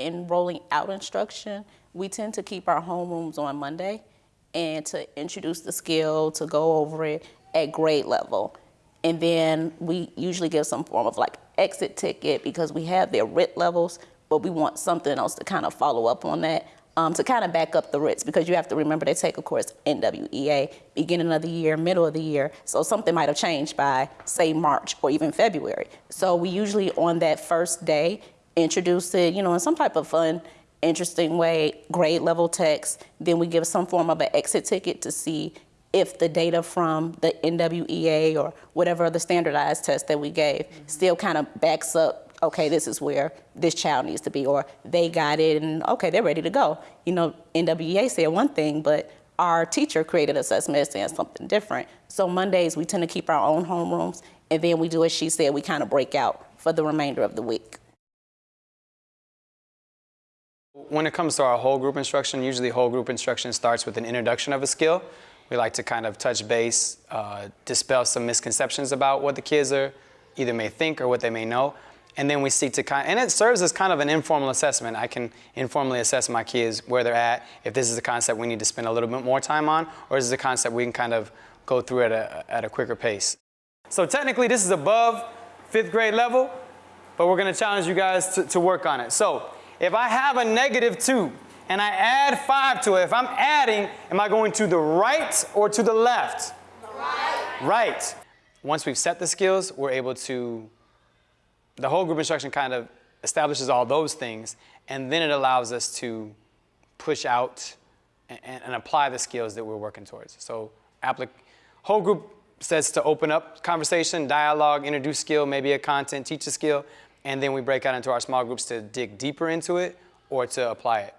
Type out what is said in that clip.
in rolling out instruction, we tend to keep our homerooms on Monday and to introduce the skill, to go over it at grade level. And then we usually give some form of like exit ticket because we have their RIT levels, but we want something else to kind of follow up on that um, to kind of back up the RITs because you have to remember they take a course NWEA beginning of the year, middle of the year. So something might have changed by say March or even February. So we usually on that first day introduce it, you know, in some type of fun, interesting way, grade level text. Then we give some form of an exit ticket to see if the data from the NWEA or whatever the standardized test that we gave mm-hmm. still kind of backs up okay, this is where this child needs to be, or they got it and okay, they're ready to go. You know, NWEA said one thing, but our teacher created assessment saying something different. So Mondays, we tend to keep our own homerooms, and then we do as she said, we kind of break out for the remainder of the week. When it comes to our whole group instruction, usually whole group instruction starts with an introduction of a skill. We like to kind of touch base, uh, dispel some misconceptions about what the kids are either may think or what they may know. And then we seek to kind of, and it serves as kind of an informal assessment. I can informally assess my kids where they're at, if this is a concept we need to spend a little bit more time on, or is this a concept we can kind of go through at a, at a quicker pace. So technically this is above fifth grade level, but we're gonna challenge you guys to, to work on it. So if I have a negative two and I add five to it, if I'm adding, am I going to the right or to the left? Right. Right. Once we've set the skills, we're able to the whole group instruction kind of establishes all those things, and then it allows us to push out and, and apply the skills that we're working towards. So whole group says to open up conversation, dialogue, introduce skill, maybe a content, teach a skill, and then we break out into our small groups to dig deeper into it or to apply it.